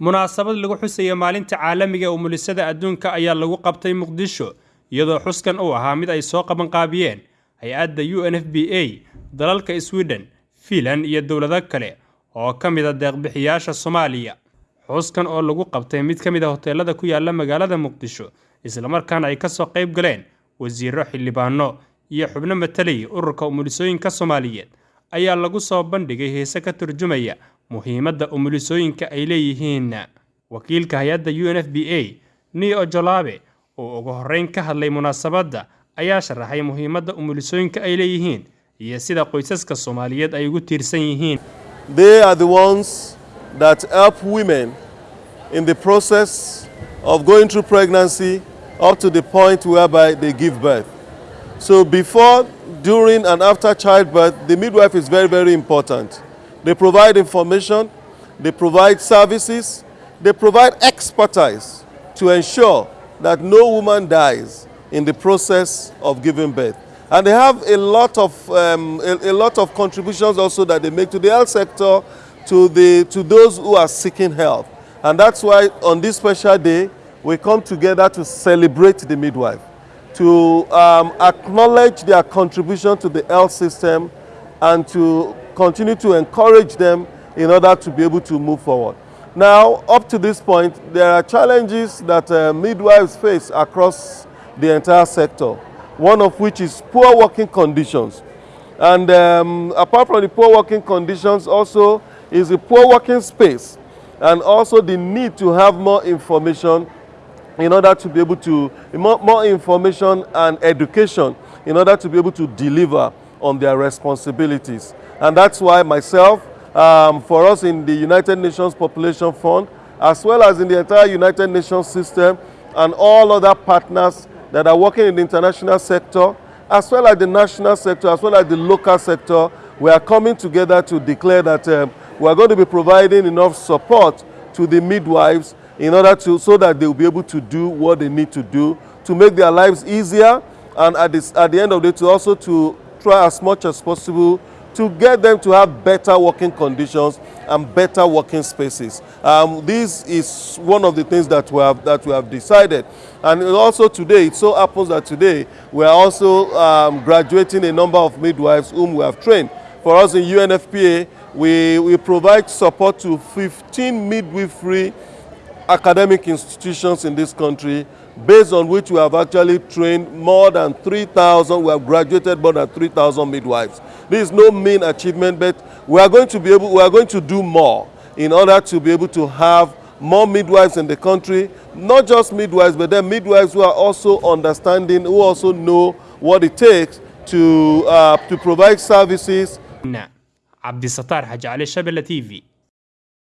munaasabad lagu xusaya maalinta caalamiga ee umulisada adduunka ayaa lagu qabtay muqdisho iyadoo xuskan uu ahaa mid ay soo qabanqaabiyeen hay'adda u n f b a dalalka sweden fiinland iyo dowlado kale oo ka mid a deeqbixiyaasha soomaaliya. Xuskan oo lagu qabtay mid ka mid a hoteelada ku yaalla magaalada muqdisho islamarkaana ay ka soo qayb galeen wasiiro xildhibaano iyo xubno matalay ururka umulisooyinka soomaaliyeed ayaa lagu soo bandhigay heese ka turjumaya muhiimadda umulisooyinka ay leeyihiin wakiilka hay'adda u n f b a nio jolaabe oo ugu horreyn ka hadlay munaasabadda ayaa sharaxay muhiimadda umulisooyinka ay leeyihiin iyo sida qoysaska soomaaliyeed ay ugu tiirsan yihiin They are the ones that help women in the process of going through pregnancy up to the point whereby they give birth. So before, during and after childbirth, the midwife is very, very important. They provide information, they provide services, they provide expertise to ensure that no woman dies in the process of giving birth. And they have a lot of, um, a, a lot of contributions also that they make to the health sector, to, the, to those who are seeking help. And that's why on this special day, we come together to celebrate the midwife, to um, acknowledge their contribution to the health system, and to continue to encourage them in order to be able to move forward. Now, up to this point, there are challenges that uh, midwives face across the entire sector, one of which is poor working conditions. And um, apart from the poor working conditions, also is the poor working space, and also the need to have more information in order to be able to, more, more information and education in order to be able to deliver on their responsibilities. And that's why myself, um, for us in the United Nations Population Fund, as well as in the entire United Nations system, and all other partners that are working in the international sector, as well as the national sector, as well as the local sector, we are coming together to declare that um, we are going to be providing enough support to the midwives in order to, so that they will be able to do what they need to do to make their lives easier and at, this, at the end of the day to also to try as much as possible to get them to have better working conditions and better working spaces. Um, this is one of the things that we have that we have decided, and also today it so happens that today we are also um, graduating a number of midwives whom we have trained. For us in UNFPA, we, we provide support to 15 midwifery academic institutions in this country based on which we have actually trained more than 3,000, we have graduated more than 3,000 midwives. This is no mean achievement, but we are going to be able, we are going to do more in order to be able to have more midwives in the country, not just midwives, but then midwives who are also understanding, who also know what it takes to, uh, to provide services. cabdisattaar xaji cali shabelle t v